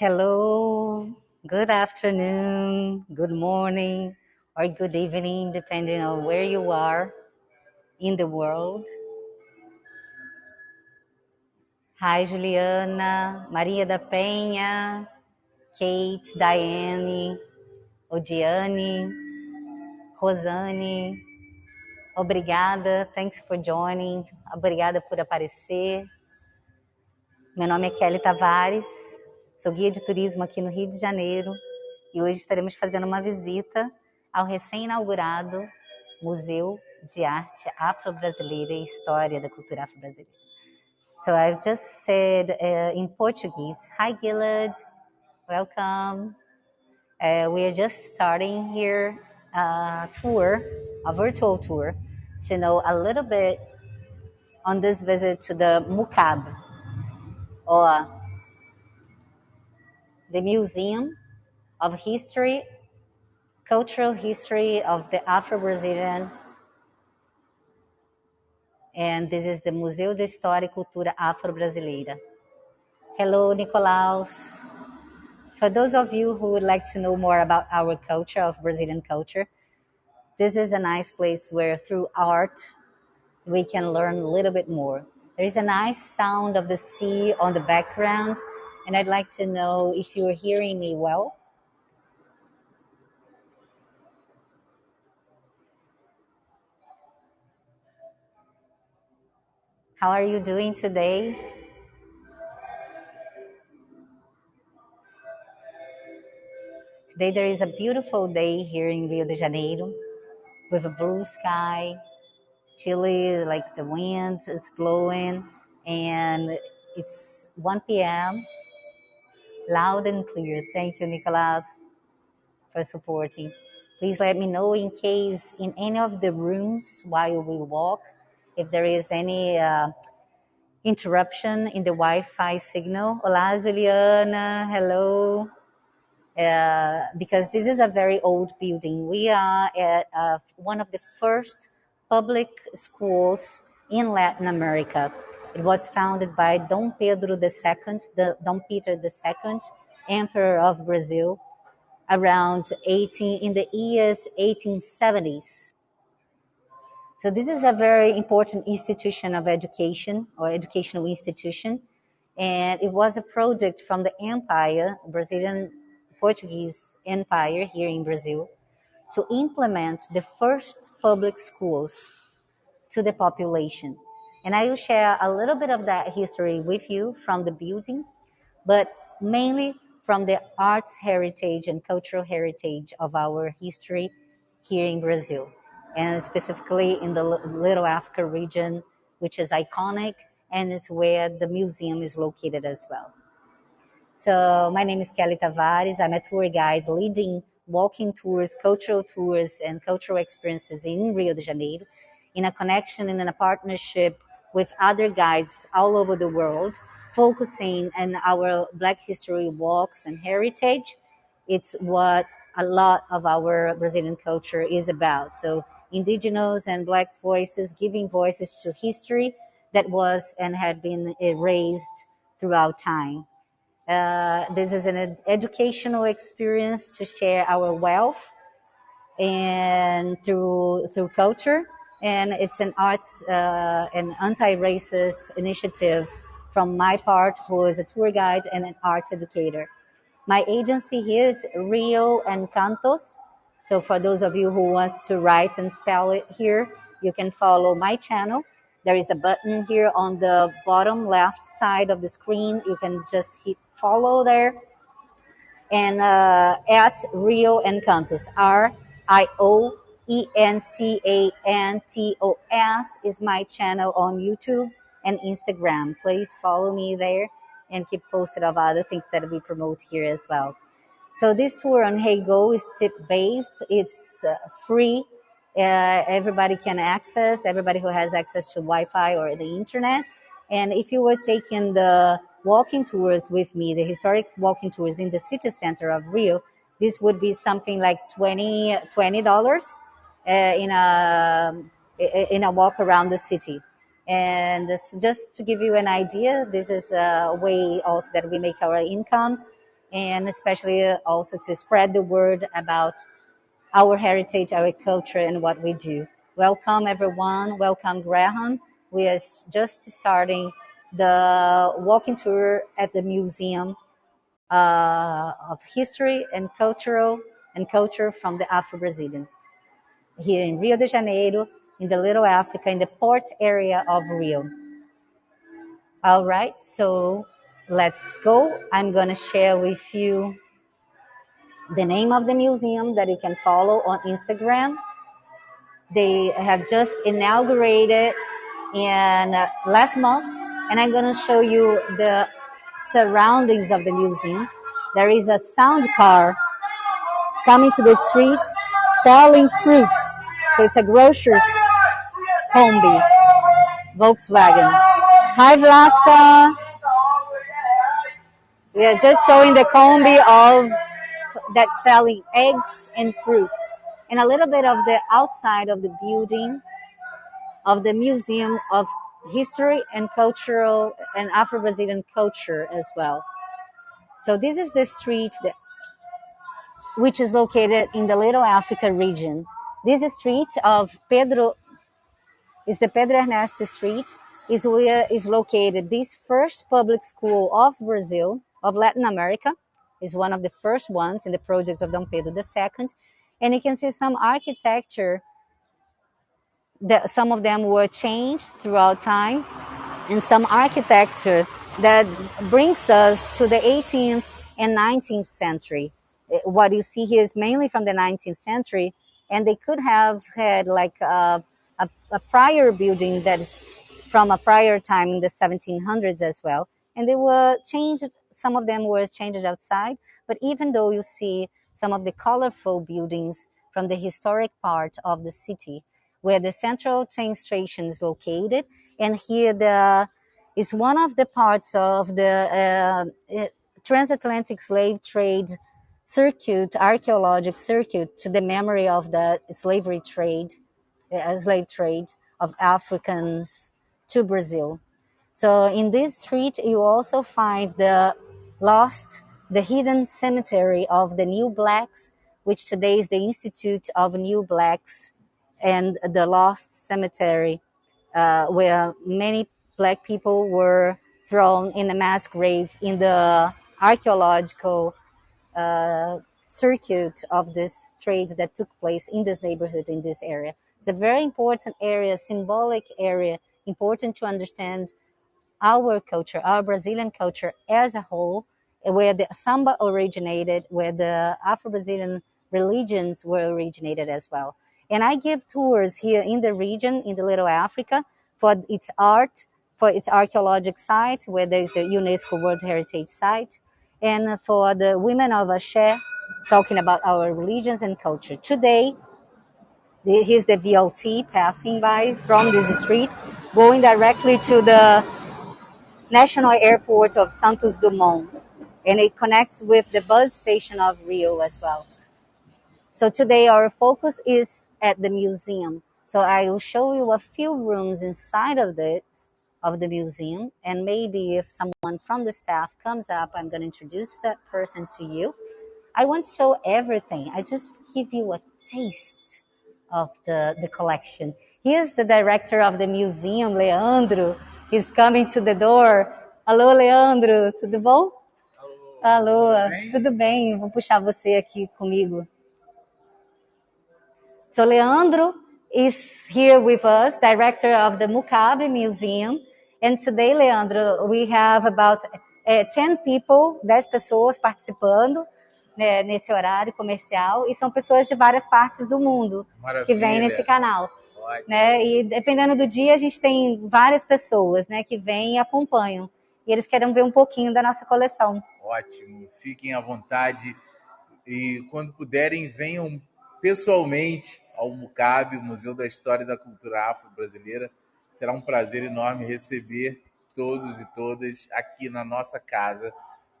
Hello, good afternoon, good morning, or good evening, depending on where you are in the world. Hi, Juliana, Maria da Penha, Kate, Diane, Odiane, Rosane. Obrigada, thanks for joining. Obrigada por aparecer. Meu nome é Kelly Tavares, sou guia de turismo aqui no Rio de Janeiro e hoje estaremos fazendo uma visita ao recém-inaugurado Museu de Arte Afro-Brasileira e História da Cultura Afro-Brasileira. So I've just said uh, in Portuguese, Hi Gilad, welcome. Uh, we are just starting here a tour, a virtual tour, to know a little bit on this visit to the MUCAB, or the Museum of History, Cultural History of the Afro-Brazilian, and this is the Museu de História e Cultura Afro-Brasileira. Hello, Nicolaus. For those of you who would like to know more about our culture, of Brazilian culture, this is a nice place where through art, we can learn a little bit more. There is a nice sound of the sea on the background, and I'd like to know if you're hearing me well. How are you doing today? Today there is a beautiful day here in Rio de Janeiro with a blue sky, chilly, like the wind is blowing, and it's 1 p.m. Loud and clear. Thank you, Nicolas, for supporting. Please let me know in case in any of the rooms while we walk, if there is any uh, interruption in the Wi-Fi signal. Olá, Juliana. Hello. Uh, because this is a very old building. We are at uh, one of the first public schools in Latin America. It was founded by Dom Pedro II, the Dom Peter II, Emperor of Brazil, around 18 in the years 1870s. So this is a very important institution of education or educational institution, and it was a project from the Empire, Brazilian Portuguese Empire here in Brazil, to implement the first public schools to the population. And I will share a little bit of that history with you from the building, but mainly from the arts heritage and cultural heritage of our history here in Brazil, and specifically in the Little Africa region, which is iconic and it's where the museum is located as well. So my name is Kelly Tavares. I'm a tour guide leading walking tours, cultural tours, and cultural experiences in Rio de Janeiro in a connection and in a partnership with other guides all over the world, focusing on our Black history walks and heritage. It's what a lot of our Brazilian culture is about. So, indigenous and Black voices giving voices to history that was and had been erased throughout time. Uh, this is an ed- educational experience to share our wealth and through through culture and it's an arts uh, and anti-racist initiative from my part who is a tour guide and an art educator. My agency here is rio encantos. So for those of you who wants to write and spell it here you can follow my channel. There is a button here on the bottom left side of the screen. You can just hit follow there. And uh, at Rio Encantos, R I O E N C A N T O S is my channel on YouTube and Instagram. Please follow me there and keep posted of other things that we promote here as well. So this tour on HeyGo is tip based. It's uh, free. Uh, everybody can access. Everybody who has access to Wi-Fi or the internet. And if you were taking the walking tours with me, the historic walking tours in the city center of Rio, this would be something like 20 dollars Uh, in a uh, in a walk around the city. And just to give you an idea, this is a way also that we make our incomes. and especially uh, also to spread the word about our heritage, our culture, and what we do. Welcome, everyone. Welcome, Graham. We are just starting the walking tour at the Museum uh, of History and Cultural and Culture from the Afro-Brazilian here in Rio de Janeiro, in the Little Africa, in the port area of Rio. All right, so let's go. I'm going to share with you the name of the museum that you can follow on Instagram. They have just inaugurated in uh, last month, and I'm going to show you the surroundings of the museum. There is a sound car coming to the street selling fruits. So it's a grocer's combi, Volkswagen. Hi, Vlasta. We are just showing the combi of that selling eggs and fruits and a little bit of the outside of the building of the Museum of History and Cultural and Afro-Brazilian Culture as well. So this is the street that, which is located in the Little Africa region. This street of Pedro is the Pedro Ernesto Street is where is located. This first public school of Brazil of Latin America is one of the first ones in the project of Dom Pedro II and you can see some architecture that some of them were changed throughout time and some architecture that brings us to the 18th and 19th century what you see here is mainly from the 19th century and they could have had like a, a, a prior building that is from a prior time in the 1700s as well. And they were changed some of them were changed outside but even though you see some of the colorful buildings from the historic part of the city where the central train station is located and here the is one of the parts of the uh, transatlantic slave trade circuit, archaeological circuit to the memory of the slavery trade, uh, slave trade of Africans to Brazil. So in this street, you also find the lost, the hidden cemetery of the New Blacks, which today is the Institute of New Blacks and the Lost Cemetery, uh, where many black people were thrown in a mass grave in the archaeological Uh, circuit of this trade that took place in this neighborhood, in this area. It's a very important area, symbolic area, important to understand our culture, our Brazilian culture as a whole, where the samba originated, where the Afro-Brazilian religions were originated as well. And I give tours here in the region, in the Little Africa, for its art, for its archaeological site, where there is the UNESCO World Heritage Site, and for the women of Ashe, talking about our religions and culture. Today, here's the VLT passing by from this street, going directly to the National Airport of Santos Dumont, and it connects with the bus station of Rio as well. So today our focus is at the museum. So I will show you a few rooms inside of this of the museum. And maybe if someone from the staff comes up i'm going to introduce that person to you. I won't show everything. I just give you a taste of the, the collection. Here's the director of the museum leandro. He's coming to the door. Alô leandro tudo bom? Alô, alô tudo, bem? tudo bem? Vou puxar você aqui comigo. So leandro is here with us, director of the Mukabe Museum. And today, Leandro, we have about uh, eh, 10 people, 10 pessoas participando né, nesse horário comercial e são pessoas de várias partes do mundo Maravilha. que vêm nesse canal. Né? E dependendo do dia, a gente tem várias pessoas né, que vêm e acompanham. E eles querem ver um pouquinho da nossa coleção. Ótimo, fiquem à vontade e quando puderem, venham pessoalmente ao MUCAB, Museu da História e da Cultura Afro-Brasileira Será um prazer enorme receber todos e todas aqui na nossa casa,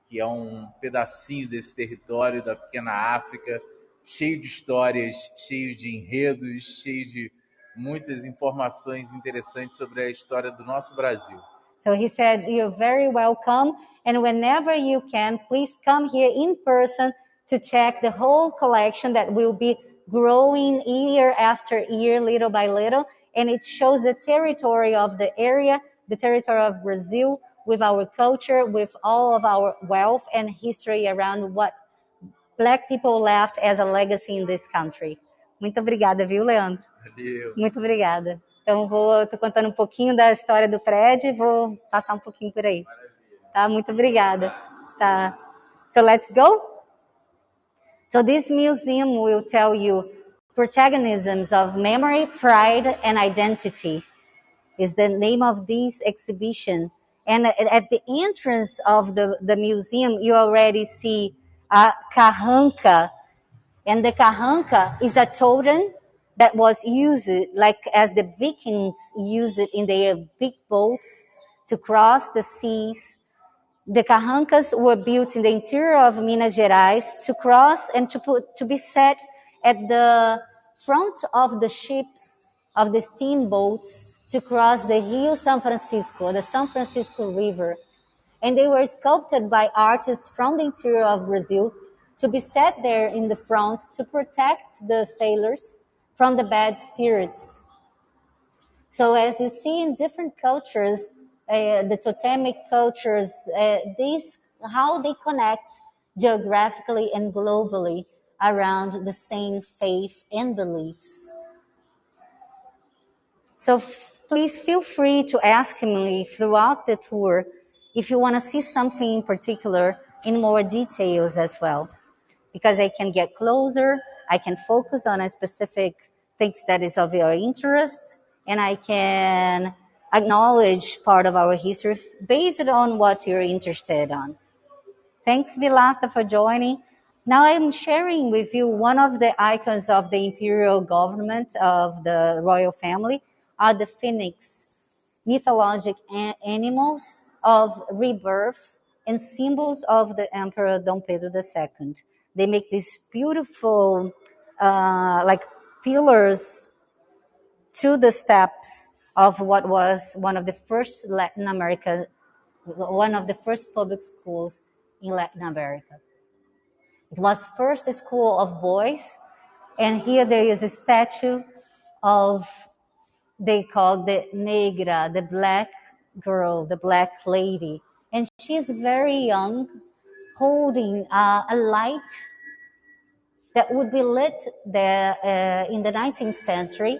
que é um pedacinho desse território da pequena África, cheio de histórias, cheio de enredos, cheio de muitas informações interessantes sobre a história do nosso Brasil. So he said, "You're very welcome." And whenever you can, please come here in person to check the whole collection that will be growing year after year, little by little. And it shows the territory of the area, the territory of Brazil, with our culture, with all of our wealth and history around what black people left as a legacy in this country. Muito obrigada, viu, Leandro? Valeu. Muito obrigada. Então, vou, tô contando um pouquinho da história do prédio e vou passar um pouquinho por aí. Tá? Muito obrigada. Tá. So let's go? So this museum will tell you protagonisms of memory, pride, and identity is the name of this exhibition. And at the entrance of the, the museum, you already see a carranca. And the carranca is a totem that was used like as the Vikings used it in their big boats to cross the seas. The carrancas were built in the interior of Minas Gerais to cross and to put to be set at the front of the ships of the steamboats to cross the Rio San Francisco, the San Francisco River. And they were sculpted by artists from the interior of Brazil to be set there in the front to protect the sailors from the bad spirits. So as you see in different cultures, uh, the totemic cultures, uh, these how they connect geographically and globally around the same faith and beliefs. So please feel free to ask me throughout the tour if you want to see something in particular in more details as well, because I can get closer, I can focus on a specific things that is of your interest, and I can acknowledge part of our history based on what you're interested on. Thanks, Vilasta, for joining. Now I'm sharing with you one of the icons of the imperial government of the royal family are the phoenix, mythologic animals of rebirth and symbols of the Emperor Dom Pedro II. They make these beautiful, uh, like pillars to the steps of what was one of the first Latin America, one of the first public schools in Latin America. It was first a school of boys, and here there is a statue of they call the negra, the black girl, the black lady, and she's very young, holding uh, a light that would be lit there uh, in the 19th century,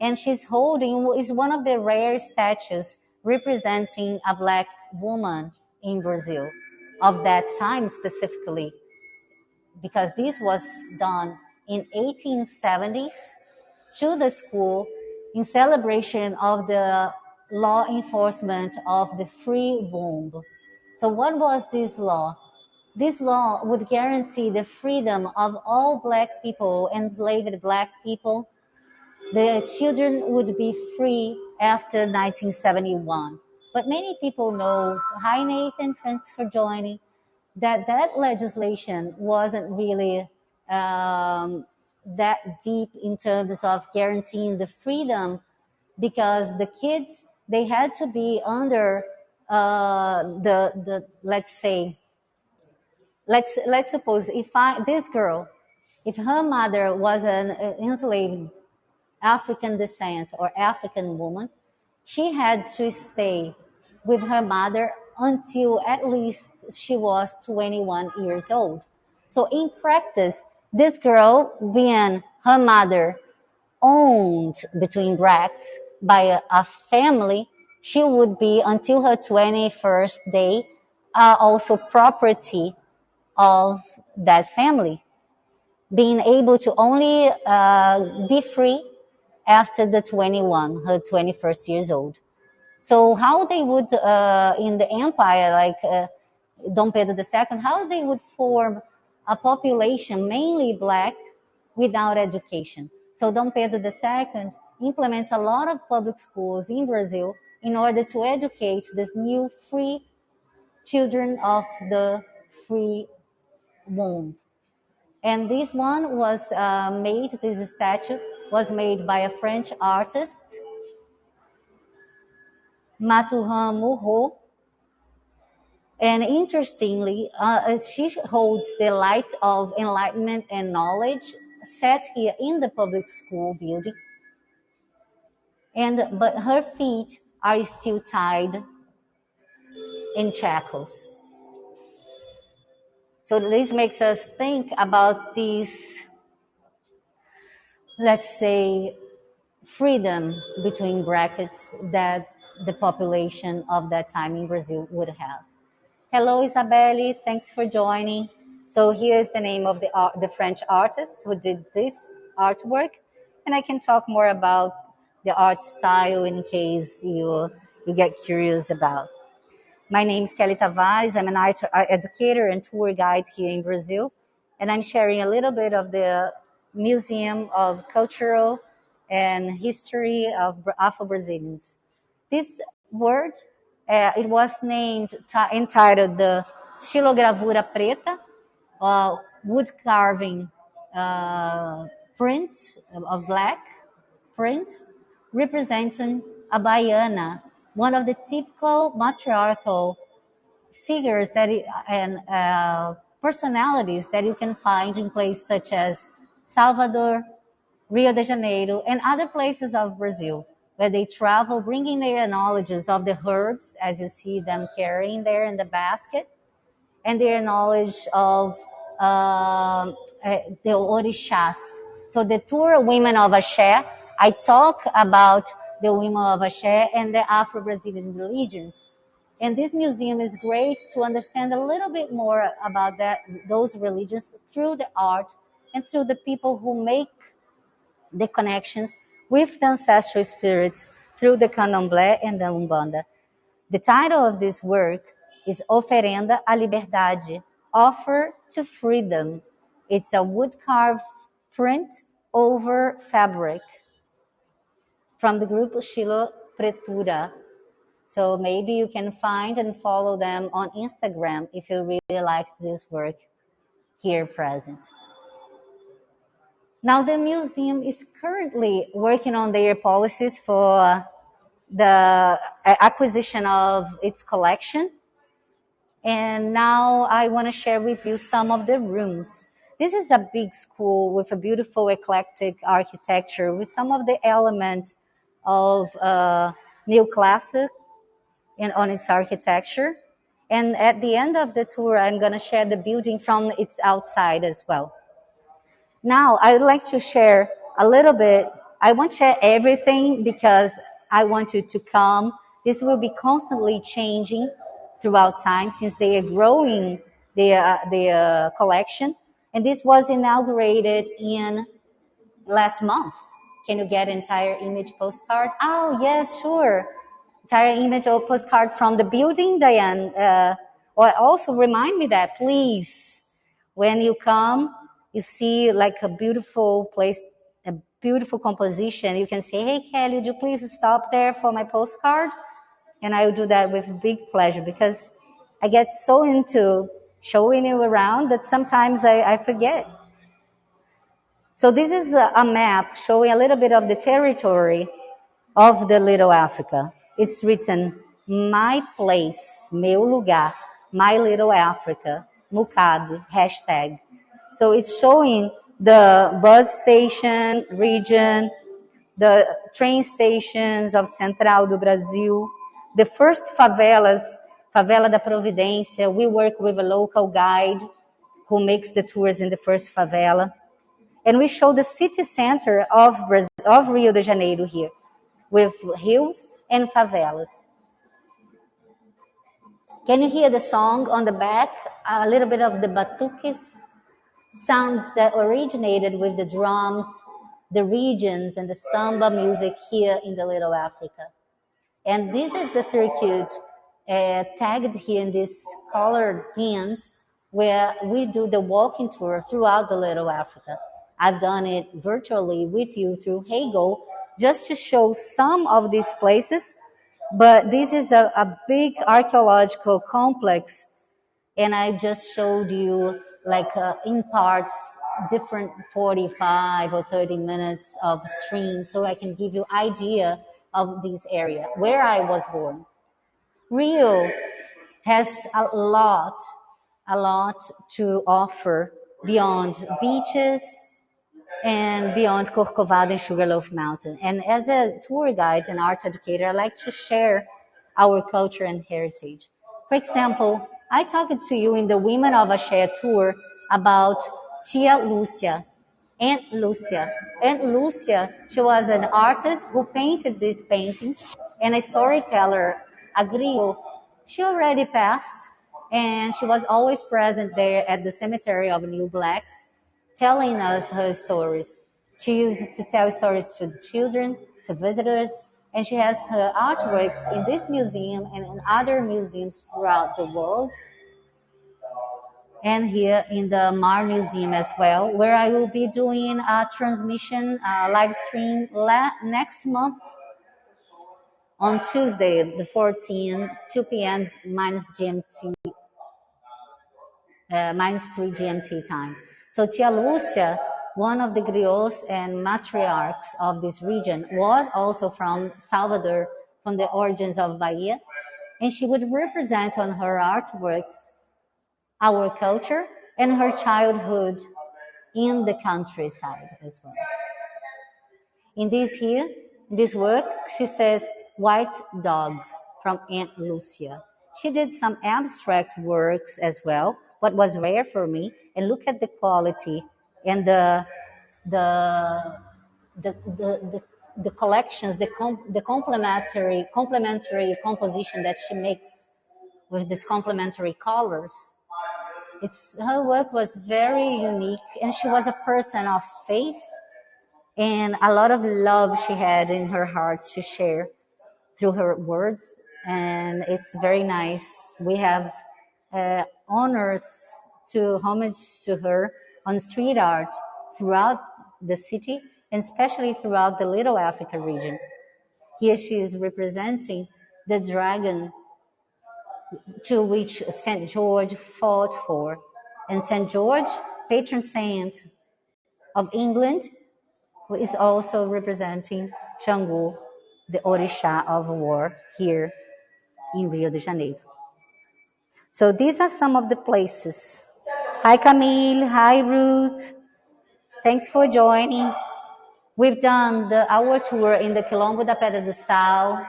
and she's holding is one of the rare statues representing a black woman in Brazil of that time specifically because this was done in 1870s to the school in celebration of the law enforcement of the free womb. So what was this law? This law would guarantee the freedom of all black people, enslaved black people. The children would be free after 1971. But many people know, hi Nathan, thanks for joining that that legislation wasn't really um, that deep in terms of guaranteeing the freedom because the kids they had to be under uh, the the let's say let's let's suppose if I this girl if her mother was an enslaved African descent or African woman she had to stay with her mother until at least she was 21 years old. So in practice, this girl, being her mother owned between bracts by a, a family, she would be until her 21st day uh, also property of that family, being able to only uh, be free after the 21, her 21st years old. So how they would uh, in the empire, like uh, Dom Pedro II, how they would form a population mainly black without education. So Dom Pedro II implements a lot of public schools in Brazil in order to educate these new free children of the free womb. And this one was uh, made, this statue was made by a French artist, Moreau. And interestingly, uh, she holds the light of enlightenment and knowledge set here in the public school building. And but her feet are still tied in shackles. So this makes us think about these, let's say, freedom between brackets that the population of that time in Brazil would have. Hello, Isabelle. Thanks for joining. So here's the name of the art, the French artist who did this artwork, and I can talk more about the art style in case you you get curious about. My name is Kelly Tavares. I'm an art educator and tour guide here in Brazil, and I'm sharing a little bit of the Museum of Cultural and History of Afro-Brazilians. This word, uh, it was named, entitled the Xilogravura Preta, uh, wood carving uh, print of black print, representing a baiana one of the typical matriarchal figures that it, and uh, personalities that you can find in places such as Salvador, Rio de Janeiro, and other places of Brazil, where they travel bringing their knowledges of the herbs, as you see them carrying there in the basket, and their knowledge of uh, the orishas. So the tour Women of Axé, I talk about the women of Axé and the Afro-Brazilian religions. And this museum is great to understand a little bit more about that, those religions through the art and through the people who make the connections with the ancestral spirits through the candomblé and the umbanda. The title of this work is Oferenda à Liberdade, Offer to Freedom. It's a wood carved print over fabric from the group Shilo Pretura. So maybe you can find and follow them on Instagram if you really like this work here present. Now the museum is currently working on their policies for the acquisition of its collection. And now I want to share with you some of the rooms. This is a big school with a beautiful eclectic architecture with some of the elements of uh, neoclassic and on its architecture. And at the end of the tour, I'm going to share the building from its outside as well. Now, I would like to share a little bit. I won't share everything because I want you to come. This will be constantly changing throughout time since they are growing their, their collection. And this was inaugurated in last month. Can you get entire image postcard? Oh, yes, sure. Entire image or postcard from the building, Diane. Uh, or also remind me that, please. When you come, you see like a beautiful place, a beautiful composition. You can say, hey, Kelly, would you please stop there for my postcard? And I will do that with big pleasure because I get so into showing you around that sometimes I, I forget. So this is a map showing a little bit of the territory of the Little Africa. It's written, my place, meu lugar, my little Africa, Mukabe, hashtag. So it's showing the bus station region, the train stations of Central do Brasil, the first favelas, Favela da Providência. We work with a local guide who makes the tours in the first favela. And we show the city center of, Brazil, of Rio de Janeiro here, with hills and favelas. Can you hear the song on the back? A little bit of the batuques sounds that originated with the drums, the regions, and the samba music here in the Little Africa. And this is the circuit uh, tagged here in these colored pins where we do the walking tour throughout the Little Africa. I've done it virtually with you through Heygo just to show some of these places. But this is a, a big archaeological complex. And I just showed you like uh, in parts different 45 or 30 minutes of stream so I can give you idea of this area where I was born. Rio has a lot, a lot to offer beyond beaches and beyond Corcovado and Sugarloaf Mountain. And as a tour guide and art educator, I like to share our culture and heritage. For example, I talked to you in the Women of Axé tour about Tia Lucia, Aunt Lucia. Aunt Lucia, she was an artist who painted these paintings and a storyteller, a griot. She already passed and she was always present there at the cemetery of New Blacks, telling us her stories. She used to tell stories to children, to visitors, and she has her artworks in this museum and in other museums throughout the world and here in the Mar Museum as well, where I will be doing a transmission, a live stream next month on Tuesday, the 14th, 2 p.m. minus GMT, uh, minus 3 GMT time. So Tia Lucia, one of the griots and matriarchs of this region, was also from Salvador, from the origins of Bahia, and she would represent on her artworks our culture and her childhood in the countryside as well. In this here, in this work, she says white dog from Aunt Lucia. She did some abstract works as well, what was rare for me, and look at the quality and the the the the, the, collections, the com- the complementary complementary composition that she makes with these complementary colors it's her work was very unique, and she was a person of faith and a lot of love she had in her heart to share through her words. And it's very nice. We have uh, honors to homage to her on street art throughout the city and especially throughout the Little Africa region. Here she is representing the dragon to which St. George fought for. And St. George, patron saint of England, is also representing Xangô, the Orisha of war here in Rio de Janeiro. So these are some of the places. Hi Camille, hi Ruth. Thanks for joining. We've done the our tour in the Quilombo da Pedra do Sal,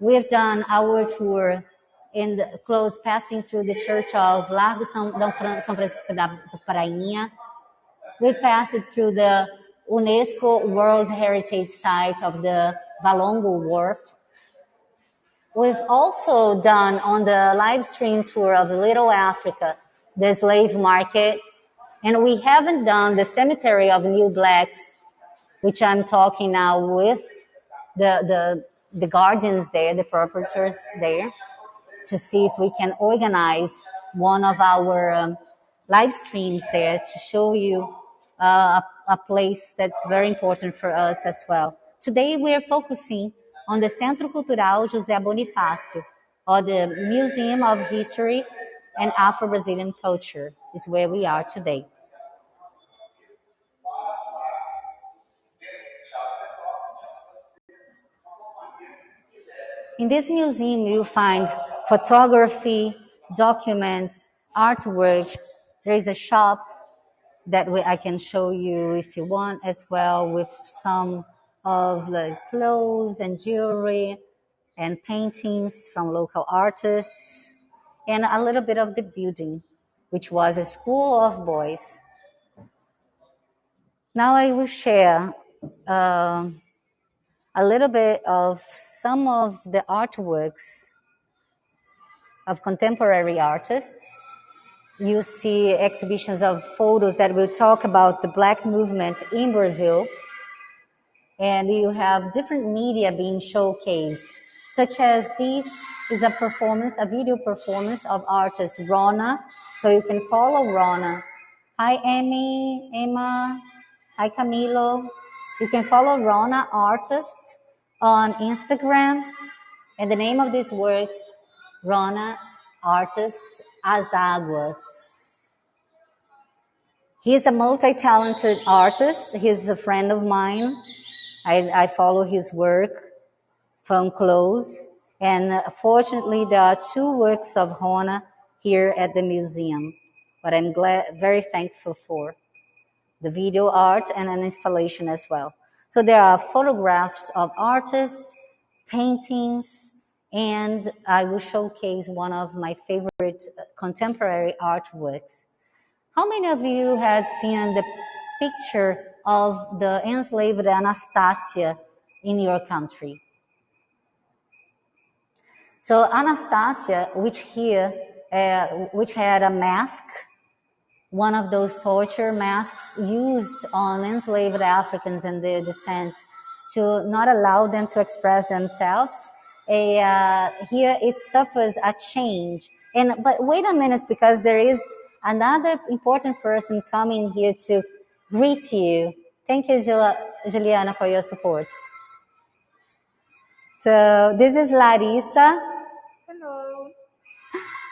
We've done our tour in the close passing through the church of Largo São, Francisco da Prainha. We passed through the UNESCO World Heritage Site of the Valongo Wharf. We've also done on the live stream tour of Little Africa, the slave market, and we haven't done the cemetery of New Blacks, which I'm talking now with the, the the guardians there, the proprietors there, to see if we can organize one of our um, live streams there to show you uh, a, a place that's very important for us as well. Today we are focusing on the Centro Cultural José Bonifácio, or the Museum of History and Afro-Brazilian Culture is where we are today. In this museum, you find photography, documents, artworks. There is a shop that I can show you if you want as well with some of the clothes and jewelry and paintings from local artists and a little bit of the building, which was a school of boys. Now I will share uh, a little bit of some of the artworks of contemporary artists. You see exhibitions of photos that will talk about the Black movement in Brazil. And you have different media being showcased, such as this is a performance, a video performance of artist Rona. So you can follow Rona. Hi, Amy, Emma. Hi, Camilo. You can follow Rona Artist on Instagram. And the name of this work, Rona Artist Azaguas. He's a multi-talented artist. He's a friend of mine. I, I follow his work from close. And uh, fortunately, there are two works of Rona here at the museum, but I'm glad, very thankful for the video art and an installation as well. So there are photographs of artists, paintings, and I will showcase one of my favorite contemporary artworks. How many of you had seen the picture of the enslaved Anastasia in your country? So Anastasia, which here, uh, which had a mask, one of those torture masks used on enslaved Africans and their descent to not allow them to express themselves. A, uh, here it suffers a change. And but wait a minute, because there is another important person coming here to greet you. Thank you, Juliana, for your support. So this is Larissa.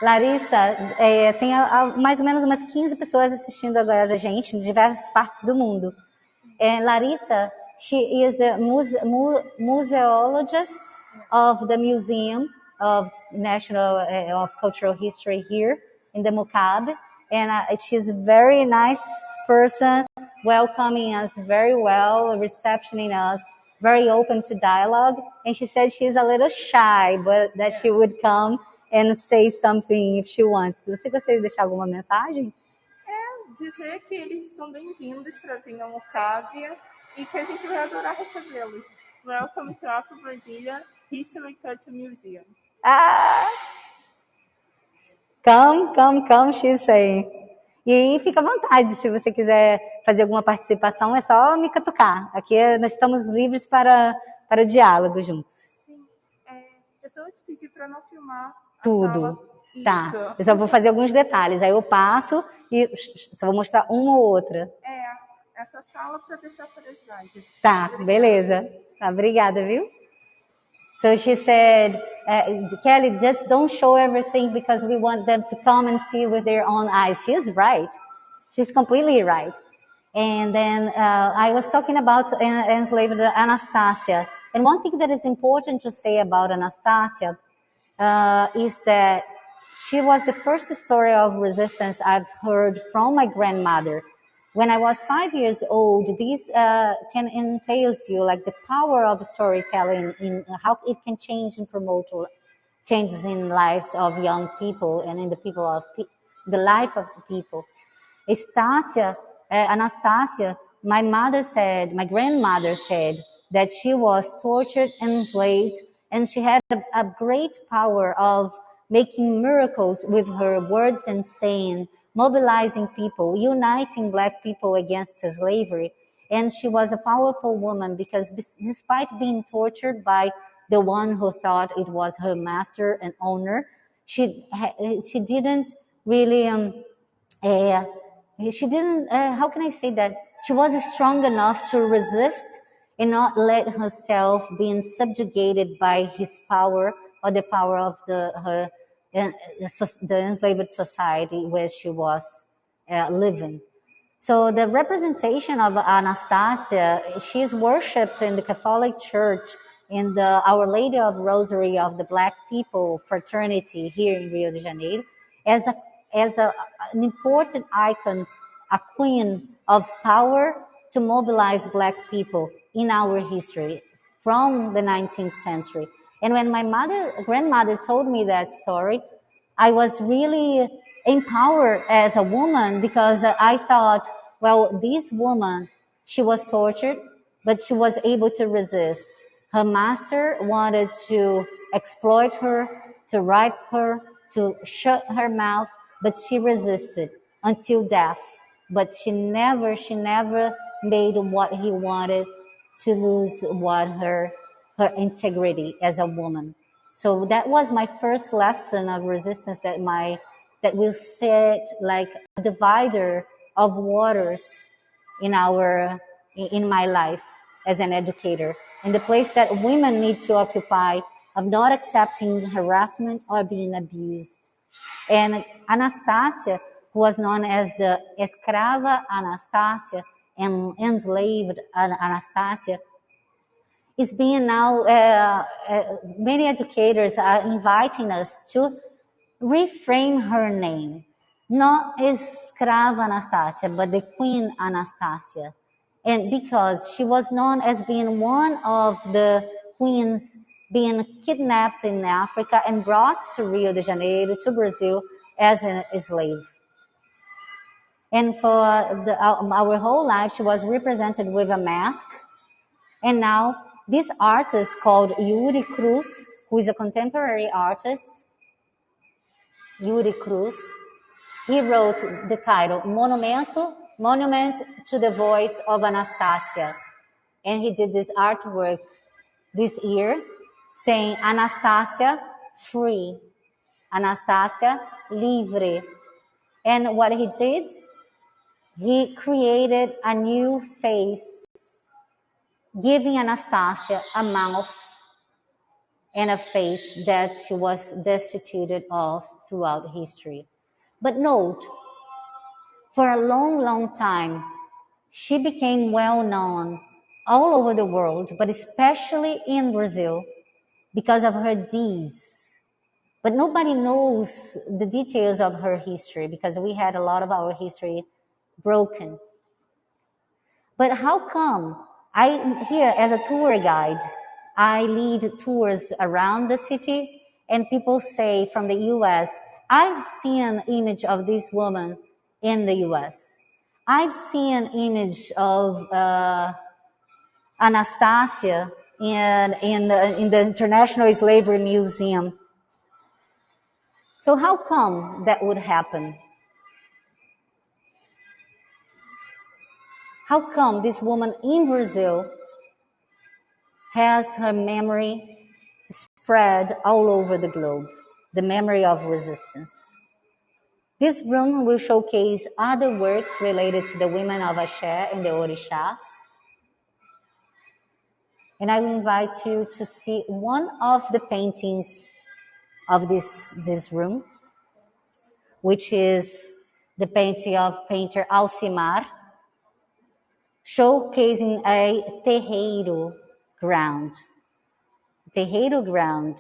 Larissa, é, tem a, a, mais ou menos umas 15 pessoas assistindo agora a gente, de diversas partes do mundo. É, Larissa, she is the muse, mu, museologist of the Museum of National uh, of Cultural History here in the Mucab. And uh, she's a very nice person, welcoming us very well, receptioning us, very open to dialogue. And she said she's a little shy, but that she would come and say something if she wants. Você gostaria de deixar alguma mensagem? É dizer que eles estão bem-vindos para vir ao Mucávia e que a gente vai adorar recebê-los. Welcome to Afro Brasilia History Culture Museum. Ah! Come, come, come, she's saying. E aí fica à vontade, se você quiser fazer alguma participação, é só me catucar. Aqui nós estamos livres para, para o diálogo juntos. Sim, é, eu só vou te pedir para não filmar tudo. Tá. Eu só vou fazer alguns detalhes. Aí eu passo e só vou mostrar uma ou outra. É, essa sala para deixar curiosidade. Tá, beleza. Tá, obrigada, viu? So she said, uh, Kelly, just don't show everything because we want them to come and see with their own eyes. She's right. She's completely right. And then uh, I was talking about enslaved Anastasia. And one thing that is important to say about Anastasia uh, is that she was the first story of resistance I've heard from my grandmother. When I was five years old, this uh, can entail you like the power of storytelling in how it can change and promote changes in lives of young people and in the people of pe- the life of people. Estasia, uh, Anastasia, my mother said, my grandmother said that she was tortured and enslaved and she had a, a great power of making miracles with her words and saying, mobilizing people, uniting black people against slavery. And she was a powerful woman because despite being tortured by the one who thought it was her master and owner, she she didn't really um, uh, she didn't uh, how can I say that she was strong enough to resist and not let herself being subjugated by his power or the power of the her the enslaved society where she was uh, living. So the representation of Anastasia, she's worshipped in the Catholic Church in the Our Lady of Rosary of the Black People Fraternity here in Rio de Janeiro as a as a, an important icon, a queen of power to mobilize Black people in our history from the 19th century. And when my mother, grandmother told me that story, I was really empowered as a woman because I thought, well, this woman, she was tortured, but she was able to resist. Her master wanted to exploit her, to rape her, to shut her mouth, but she resisted until death. But she never, she never made what he wanted to lose what her her integrity as a woman. So that was my first lesson of resistance that my that will set like a divider of waters in our in my life as an educator in the place that women need to occupy of not accepting harassment or being abused. And Anastasia, who was known as the escrava Anastasia and enslaved Anastasia, is being now, uh, uh, many educators are inviting us to reframe her name. Not Escrava Anastasia, but the Queen Anastasia. And because she was known as being one of the queens being kidnapped in Africa and brought to Rio de Janeiro, to Brazil, as a slave. And for the, our whole life, she was represented with a mask. And now, this artist called Yuri Cruz, who is a contemporary artist, Yuri Cruz, he wrote the title Monumento, Monument to the Voice of Anastasia. And he did this artwork this year saying Anastasia free, Anastasia livre. And what he did, he created a new face, giving Anastasia a mouth and a face that she was destituted of throughout history. But note, for a long, long time, she became well known all over the world, but especially in Brazil, because of her deeds. But nobody knows the details of her history because we had a lot of our history broken. But how come I here as a tour guide, I lead tours around the city and people say from the US, I've seen an image of this woman in the US. I've seen an image of uh, Anastasia in, in, the, in the International Slavery Museum. So, how come that would happen? How come this woman in Brazil has her memory spread all over the globe? The memory of resistance. This room will showcase other works related to the women of Axé and the Orishas. And I will invite you to see one of the paintings of this, this room, which is the painting of painter Alcimar, showcasing a terreiro ground. Terreiro ground,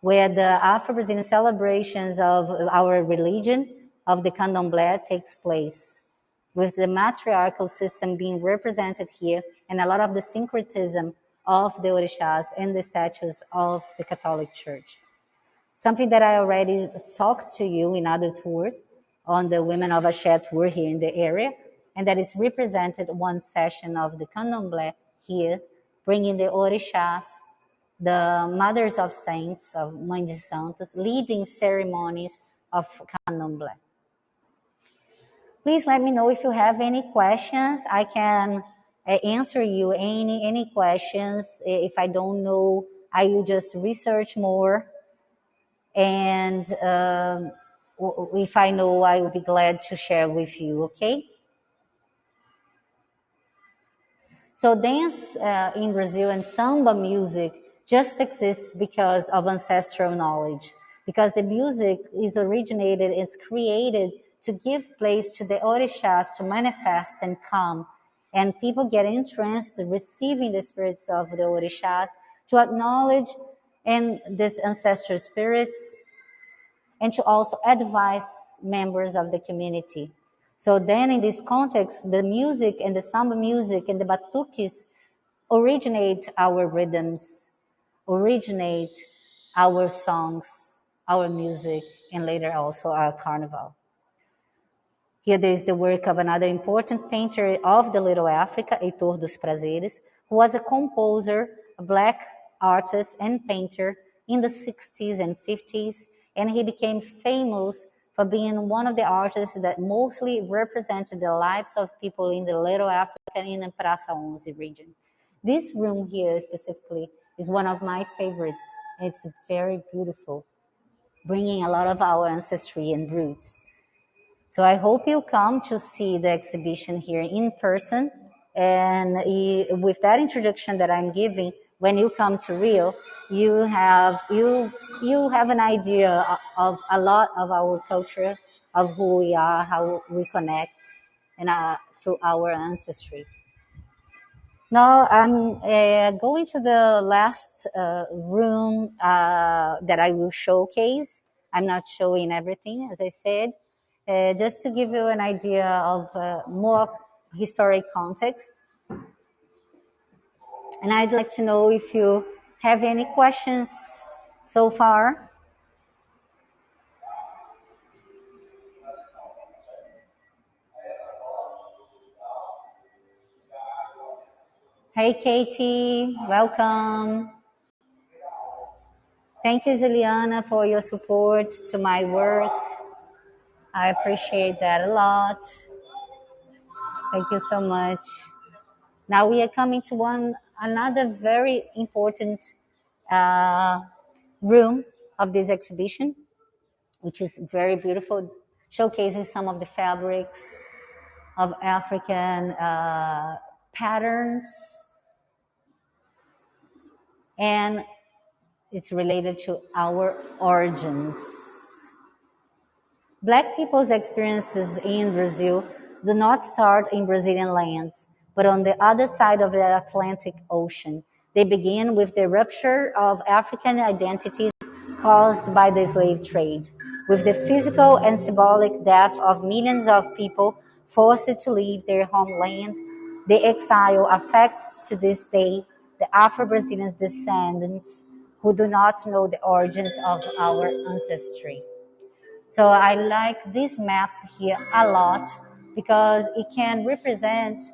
where the Afro-Brazilian celebrations of our religion, of the candomblé, takes place, with the matriarchal system being represented here, and a lot of the syncretism of the orishas and the statues of the Catholic Church. Something that I already talked to you in other tours on the Women of Axé tour here in the area, and that is represented one session of the Candomblé here, bringing the orishas, the mothers of saints, of Mãe de Santos, leading ceremonies of Candomblé. Please let me know if you have any questions. I can answer you any any questions. If I don't know, I will just research more. And um, if I know, I will be glad to share with you. Okay. So dance uh, in Brazil and samba music just exists because of ancestral knowledge. Because the music is originated, it's created to give place to the orishas to manifest and come and people get entranced receiving the spirits of the orishas to acknowledge and these ancestral spirits and to also advise members of the community. So then in this context, the music and the samba music and the batuques originate our rhythms, originate our songs, our music, and later also our carnival. Here there is the work of another important painter of the Little Africa, Heitor dos Prazeres, who was a composer, a black artist and painter in the 60s and 50s, and he became famous for being one of the artists that mostly represented the lives of people in the Little Africa in the Praça 11 region. This room here specifically is one of my favorites. It's very beautiful, bringing a lot of our ancestry and roots. So I hope you come to see the exhibition here in person. And with that introduction that I'm giving, when you come to Rio, you have you you have an idea of a lot of our culture, of who we are, how we connect, and uh, through our ancestry. Now I'm uh, going to the last uh, room uh, that I will showcase. I'm not showing everything, as I said, uh, just to give you an idea of uh, more historic context. And I'd like to know if you have any questions so far. Hey, Katie, welcome. Thank you, Juliana, for your support to my work. I appreciate that a lot. Thank you so much. Now we are coming to one another very important uh, room of this exhibition, which is very beautiful, showcasing some of the fabrics of African uh, patterns, and it's related to our origins. Black people's experiences in Brazil do not start in Brazilian lands, but on the other side of the Atlantic Ocean. They begin with the rupture of African identities caused by the slave trade, with the physical and symbolic death of millions of people forced to leave their homeland. The exile affects to this day the Afro-Brazilian descendants who do not know the origins of our ancestry. So I like this map here a lot because it can represent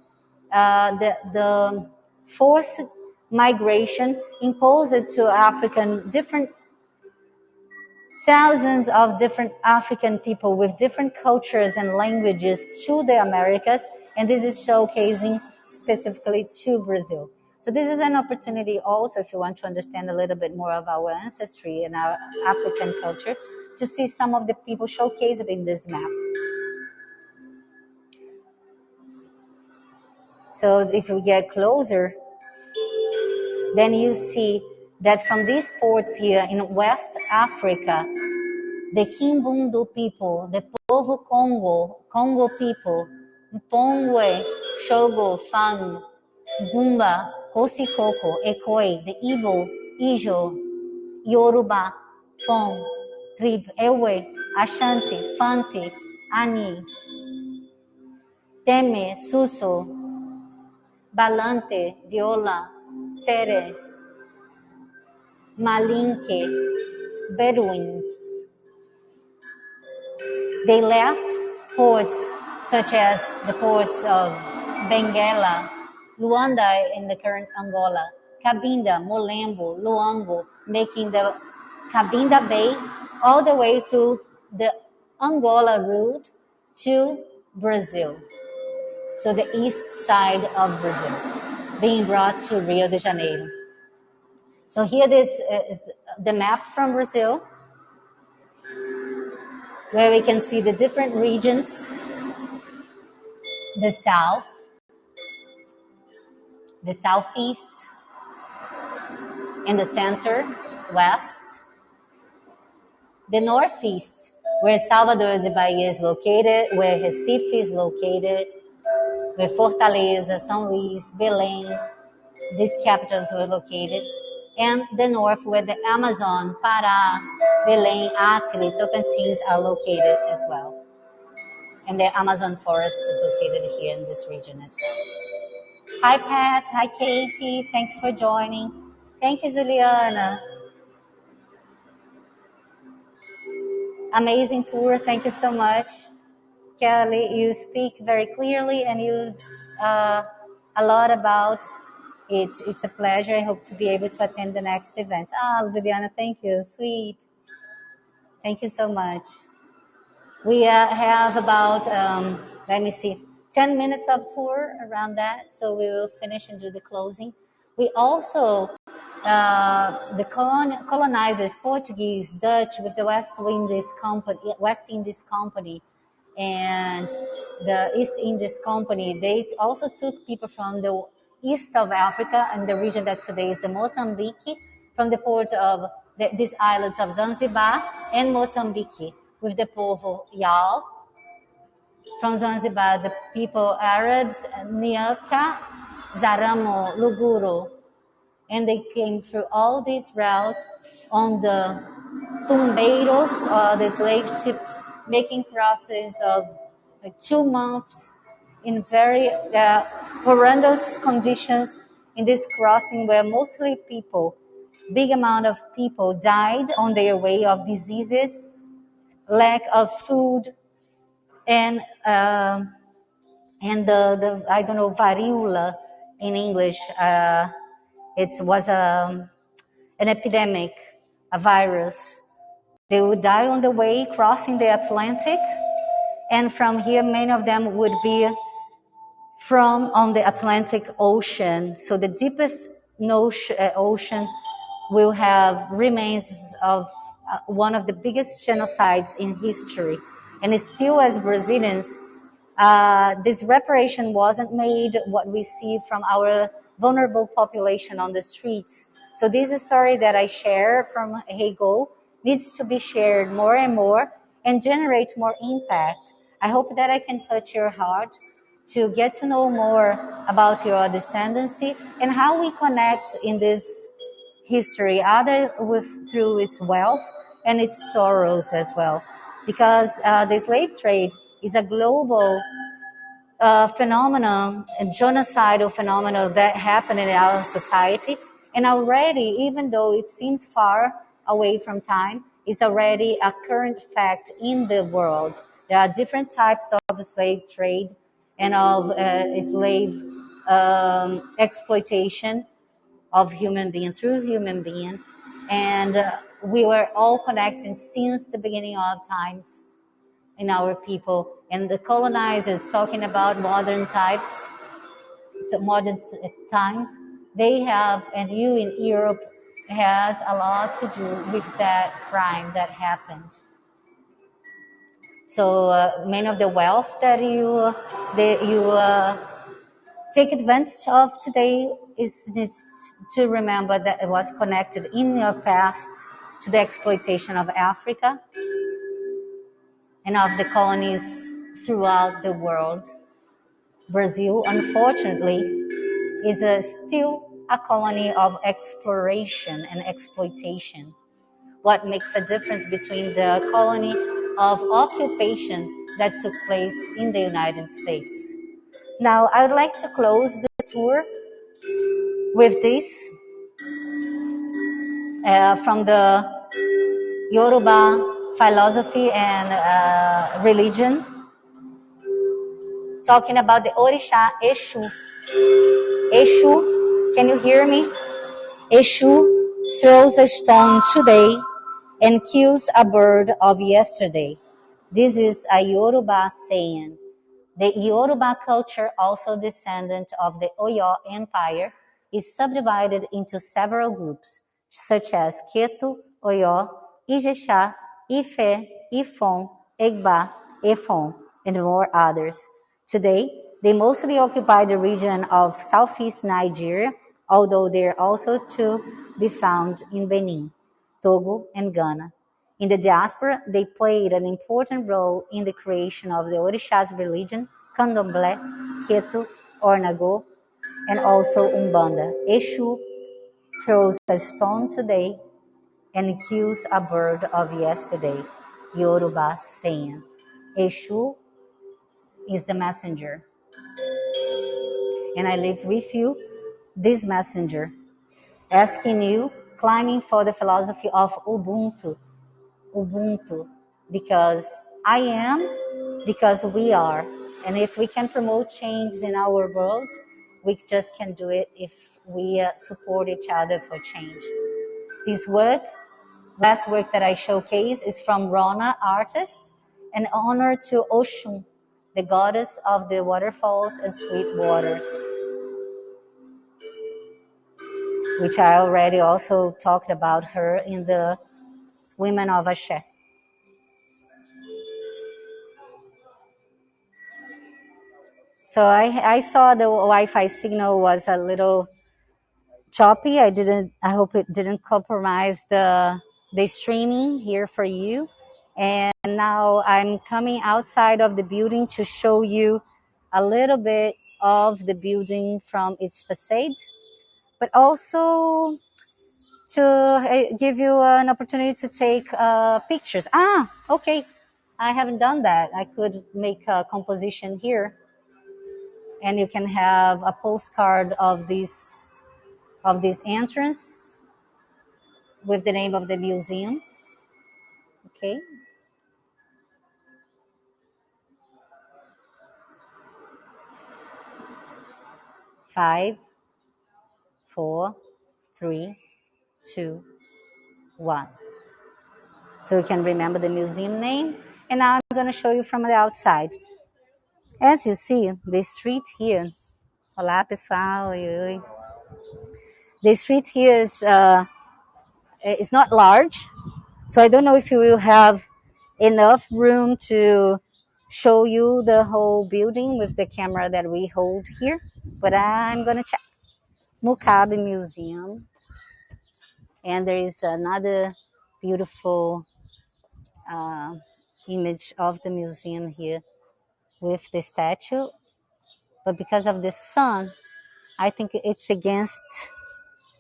uh, the, the forced migration imposed to African, different thousands of different African people with different cultures and languages to the Americas. And this is showcasing specifically to Brazil. So this is an opportunity also if you want to understand a little bit more of our ancestry and our African culture to see some of the people showcased in this map. So if we get closer, then you see that from these ports here in West Africa, the Kimbundu people, the Povo Congo, Congo people, Mpongwe, Shogo, Fang, Gumba, Kosikoko, Ekoi, the Igbo, Ijo, Yoruba, Fon, Trib, Ewe, Ashanti, Fanti, Ani, Teme, Suso, Balante, Diola, Sere, Malinke, Bedouins. They left ports such as the ports of Benguela, Luanda in the current Angola, Cabinda, Molembo, Loango, making the Cabinda Bay all the way to the Angola route to Brazil. So the east side of Brazil, being brought to Rio de Janeiro. So here this is the map from Brazil, where we can see the different regions, the south, the southeast, in the center, west, the northeast, where Salvador de Bahia is located, where Recife is located, Fortaleza, São Luís, Belém, these capitals were located, and the north, where the Amazon, Pará, Belém, Acre, Tocantins are located as well. And the Amazon forest is located here in this region as well. Hi, Pat. Hi, Katie. Thanks for joining. Thank you, Juliana. Amazing tour. Thank you so much. Kelly, you speak very clearly and you uh, a lot about it. It's a pleasure. I hope to be able to attend the next event. Ah, Juliana, thank you. Sweet. Thank you so much. We uh, have about, um, let me see, 10 minutes of tour around that. So we will finish and do the closing. We also, uh, the colon- colonizers, Portuguese, Dutch, with the West Indies Company, West Indies Company, and the East Indies Company, they also took people from the east of Africa and the region that today is the Mozambique, from the port of the, these islands of Zanzibar and Mozambique, with the Povo Yao. From Zanzibar, the people Arabs, Niaka, Zaramo, Luguru, and they came through all these routes on the tumbeiros, uh, or the slave ships, making crosses of like two months in very uh, horrendous conditions in this crossing where mostly people, big amount of people died on their way of diseases, lack of food, and uh, and the, the I don't know variola in English. Uh, it was a an epidemic, a virus. They would die on the way crossing the Atlantic, and from here, many of them would be from on the Atlantic Ocean. So the deepest uh, ocean will have remains of uh, one of the biggest genocides in history. And still, as Brazilians, uh, this reparation wasn't made what we see from our vulnerable population on the streets. So this is a story that I share from Hego needs to be shared more and more and generate more impact. I hope that I can touch your heart to get to know more about your descendancy and how we connect in this history, other with through its wealth and its sorrows as well, because uh, the slave trade is a global uh, phenomenon, a genocidal phenomenon that happened in our society, and already, even though it seems far away from time, it's already a current fact in the world. There are different types of slave trade and of uh, slave um, exploitation of human being through human being. And uh, we were all connected since the beginning of times in our people. And the colonizers talking about modern types, modern times, they have, and you in Europe has a lot to do with that crime that happened. So uh, many of the wealth that you that you uh, take advantage of today is to remember that it was connected in your past to the exploitation of Africa and of the colonies throughout the world. Brazil, unfortunately, is a, still a colony of exploration and exploitation. What makes a difference between the colony of occupation that took place in the United States. Now, I would like to close the tour with this uh, from the Yoruba philosophy and uh, religion, talking about the Orisha Eshu. Eshu, can you hear me? Eshu throws a stone today and kills a bird of yesterday. This is a Yoruba saying. The Yoruba culture, also descendant of the Oyo Empire, is subdivided into several groups, such as Ketu, Oyo, Ijesha, Ife, Ifon, Egba, Efon, and more others. Today, they mostly occupy the region of southeast Nigeria, although they are also to be found in Benin. Togo, and Ghana. In the diaspora, they played an important role in the creation of the Orishas religion, Candomblé, Ketu, Ornago, and also Umbanda. Eshu throws a stone today and kills a bird of yesterday. Yoruba saying, Eshu is the messenger. And I live with you this messenger, asking you climbing for the philosophy of Ubuntu. Ubuntu, because I am, because we are. And if we can promote change in our world, we just can do it if we uh, support each other for change. This work, last work that I showcase, is from Rona Artist, an honor to Oshun, the goddess of the waterfalls and sweet waters which I already also talked about her in the Women of Axé. So I, I saw the Wi-Fi signal was a little choppy. I didn't. I hope it didn't compromise the the streaming here for you. And now I'm coming outside of the building to show you a little bit of the building from its facade, but also to uh, give you an opportunity to take uh, pictures. Ah, okay. I haven't done that. I could make a composition here and you can have a postcard of this of this entrance with the name of the museum. Okay. Five, four, three, two, one. So you can remember the museum name. And now I'm going to show you from the outside. As you see, the street here. Olá, pessoal. Oi, oi. The street here is, uh, is not large. So I don't know if you will have enough room to show you the whole building with the camera that we hold here. But I'm going to check. MUHCAB Museum. And there is another beautiful uh, image of the museum here with the statue. But because of the sun i think it's against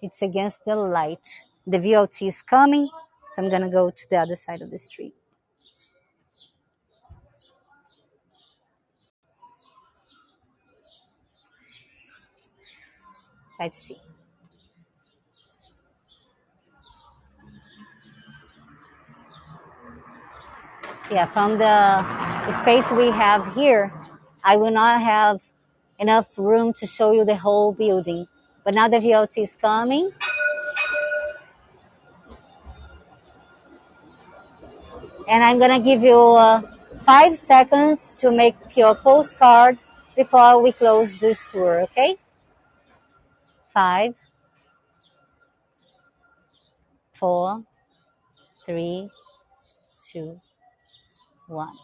it's against the light. The VLT is coming so i'm gonna go to the other side of the street let's see yeah, from the space we have here, I will not have enough room to show you the whole building. But now the VLT is coming. And I'm gonna give you uh, five seconds to make your postcard before we close this tour, okay? Five, four, three, two, one.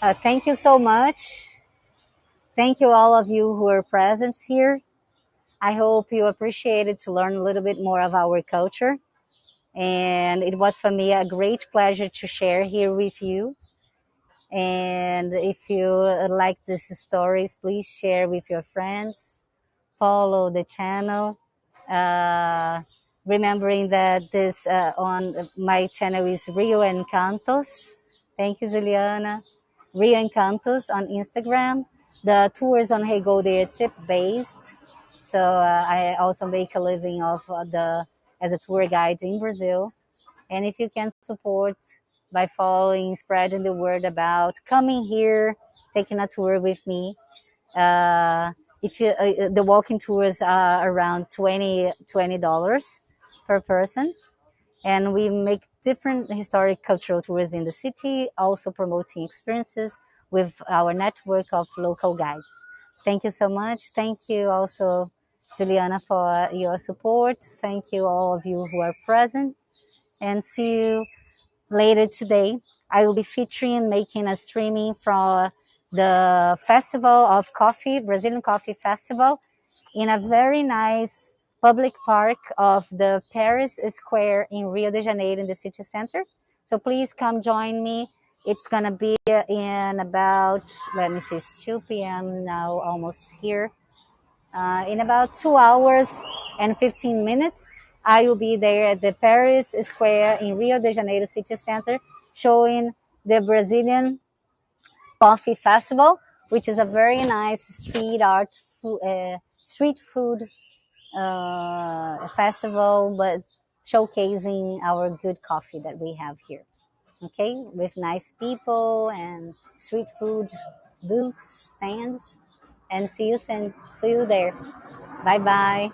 Uh, thank you so much. Thank you all of you who are present here. I hope you appreciated to learn a little bit more of our culture. And it was for me a great pleasure to share here with you. And if you like these stories, please share with your friends. Follow the channel. Uh, remembering that this uh, on my channel is Rio Encantos. Thank you, Juliana. Rio Encantos on Instagram. The tours on Hey tip based. So uh, I also make a living of the as a tour guide in Brazil. And if you can support by following, spreading the word about coming here, taking a tour with me. Uh, if you, uh, the walking tours are around 20 dollars per person, and we make different historic cultural tours in the city, also promoting experiences with our network of local guides. Thank you so much. Thank you also, Juliana, for your support. Thank you all of you who are present, and see you later today, I will be featuring making a streaming from the Festival of Coffee, Brazilian Coffee Festival, in a very nice public park of the Paris Square in Rio de Janeiro in the city center. So please come join me. It's gonna be in about, let me see, it's 2 p.m. now, almost here. Uh, in about two hours and 15 minutes. I will be there at the Paris Square in Rio de Janeiro City Center showing the Brazilian Coffee Festival, which is a very nice street art, uh, street food uh, festival, but showcasing our good coffee that we have here. Okay, with nice people and street food booths, stands, and see you soon. See you there. Bye bye.